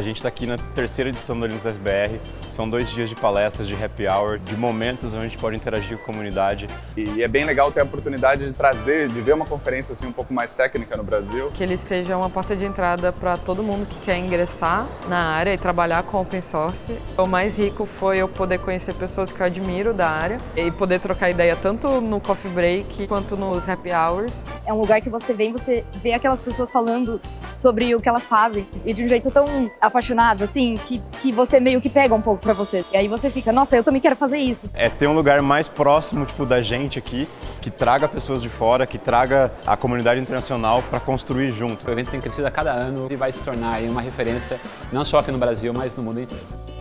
gente está aqui na terceira edição do Linux FBR. São dois dias de palestras, de happy hour, de momentos onde a gente pode interagir com a comunidade. E é bem legal ter a oportunidade de trazer, de ver uma conferência assim um pouco mais técnica no Brasil. Que ele seja uma porta de entrada para todo mundo que quer ingressar na área e trabalhar com open source. O mais rico foi eu poder conhecer pessoas que eu admiro da área e poder trocar ideia tanto no coffee break quanto nos happy hours. É um lugar que você vem, você vê aquelas pessoas falando sobre o que elas fazem e de um jeito tão apaixonado, assim, que, que você meio que pega um pouco pra você. E aí você fica, nossa, eu também quero fazer isso. É ter um lugar mais próximo, tipo, da gente aqui, que traga pessoas de fora, que traga a comunidade internacional para construir junto. O evento tem crescido a cada ano e vai se tornar uma referência não só aqui no Brasil, mas no mundo inteiro.